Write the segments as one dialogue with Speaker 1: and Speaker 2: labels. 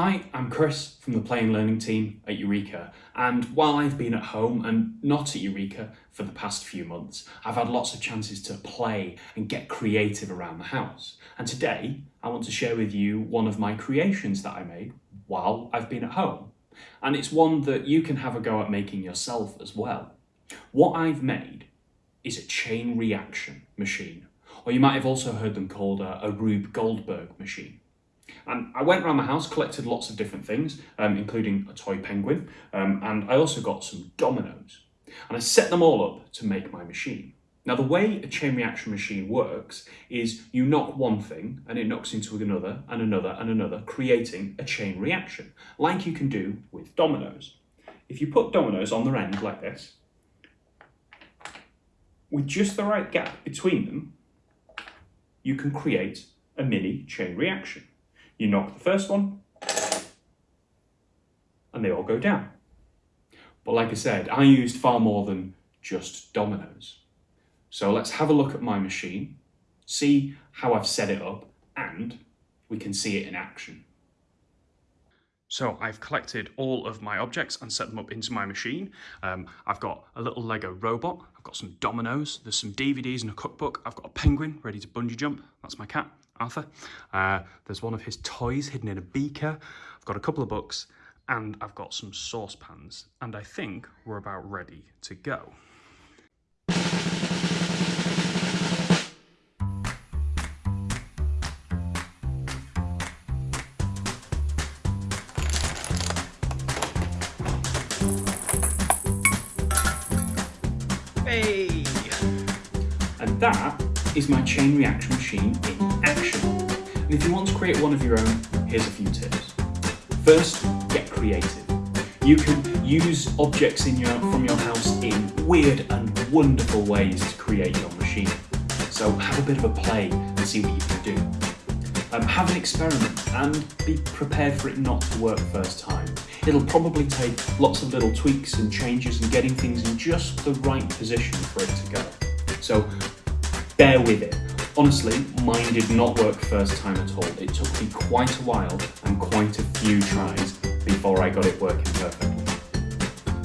Speaker 1: Hi, I'm Chris from the Play and Learning team at Eureka and while I've been at home and not at Eureka for the past few months, I've had lots of chances to play and get creative around the house. And today I want to share with you one of my creations that I made while I've been at home. And it's one that you can have a go at making yourself as well. What I've made is a chain reaction machine, or you might have also heard them called a, a Rube Goldberg machine. And I went around the house, collected lots of different things, um, including a toy penguin, um, and I also got some dominoes. And I set them all up to make my machine. Now the way a chain reaction machine works is you knock one thing and it knocks into another and another and another, creating a chain reaction, like you can do with dominoes. If you put dominoes on their end like this, with just the right gap between them, you can create a mini chain reaction. You knock the first one, and they all go down. But like I said, I used far more than just dominoes. So let's have a look at my machine, see how I've set it up, and we can see it in action. So I've collected all of my objects and set them up into my machine. Um, I've got a little Lego robot, I've got some dominoes, there's some DVDs and a cookbook, I've got a penguin ready to bungee jump, that's my cat, Arthur. Uh, there's one of his toys hidden in a beaker. I've got a couple of books and I've got some saucepans and I think we're about ready to go. Hey! And that is my chain reaction machine in action. And if you want to create one of your own, here's a few tips. First, get creative. You can use objects in your, from your house in weird and wonderful ways to create your machine. So have a bit of a play and see what you can do. Um, have an experiment and be prepared for it not to work first time. It'll probably take lots of little tweaks and changes and getting things in just the right position for it to go. So bear with it. Honestly, mine did not work first time at all. It took me quite a while and quite a few tries before I got it working perfectly.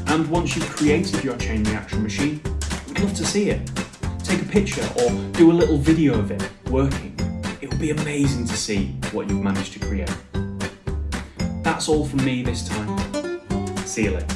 Speaker 1: And once you've created your chain reaction machine, we'd love to see it. Take a picture or do a little video of it working. It will be amazing to see what you've managed to create. That's all from me this time. See you later.